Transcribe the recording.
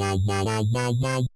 ララララ